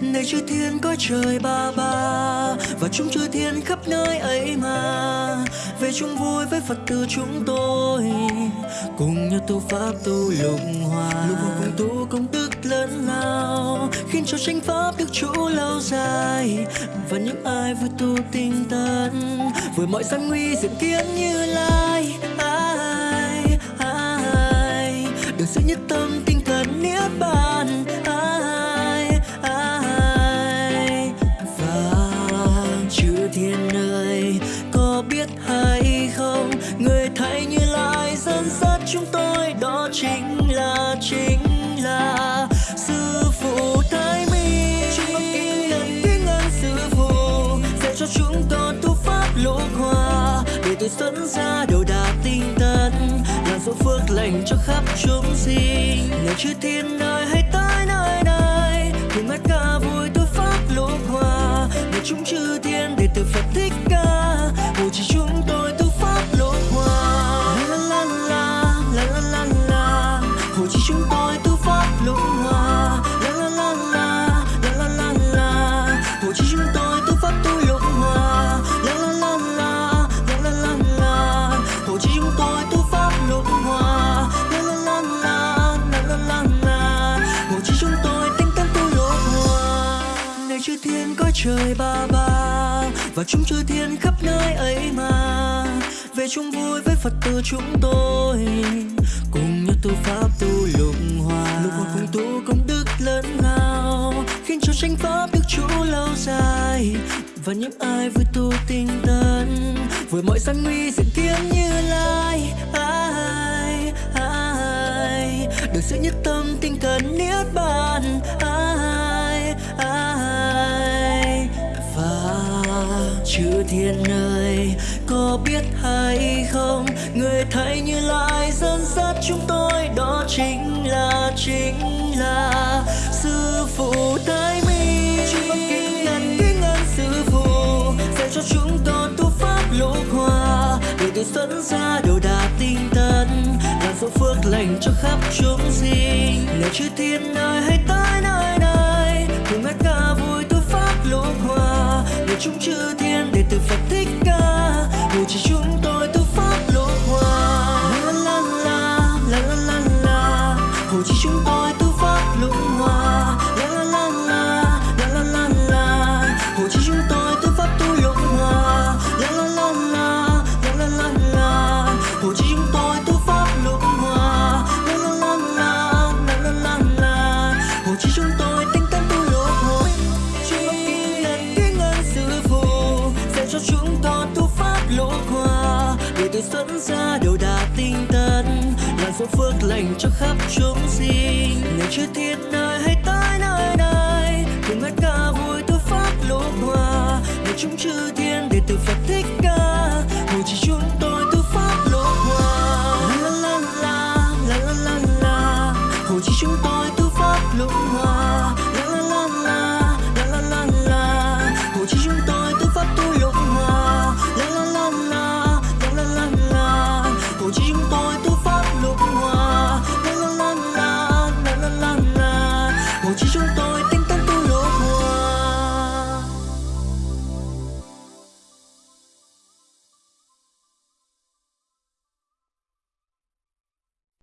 nơi chư thiên có trời ba ba và chúng chư thiên khắp nơi ấy mà. Về chung vui với phật tử chúng tôi cùng nhau tu pháp tu lục hòa. Lục hòa cùng tu. Công đức lớn lao khiến cho chánh pháp được trụ lâu dài. Và những ai vui tu tinh tấn với mọi gian nguy diện kiến như lai. Ai ai được sự nhất tâm tinh thần niết bàn. Ai ơi có biết hay không người thầy như lai dẫn dắt chúng tôi. Đó chính là chính là sư phụ thái mi chúng con kính nhận kính ơn sư phụ dạy cho chúng con tu pháp lục hòa để từ dẫn ra đầu đà tinh tấn làm số phước lành cho khắp chúng sinh. Này chư thiên ơi hãy chúng chư thiên để từ phật thích ca. Hộ trì chúng chư thiên có trời ba ba và chúng chư thiên khắp nơi ấy mà. Về chung vui với phật tử chúng tôi cùng nhau tu pháp tu lục hòa. Lục hòa. Cùng tu công đức lớn lao khiến cho chánh pháp được trụ lâu dài. Và những ai vui tu tinh tấn với mọi gian nguy diện kiến như lai. Ai ai được sự nhất tâm tinh cần niết bàn thiên ơi có biết hay không? Người thầy như lai dẫn dắt chúng tôi đó chính là chính là sư phụ thái mi chúng con kính nhận kính ơn sư phụ dạy cho chúng con tu pháp lục hòa. Để từ dẫn ra đầu đà tinh tấn làm số phước lành cho khắp chúng sinh. Này chư thiên ơi hãy tới làm phước lành cho khắp chúng sinh. Này chư thiên nơi hãy tới nơi này, cùng hát ca vui tu pháp lục hòa. Để chúng chư thiên